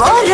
Var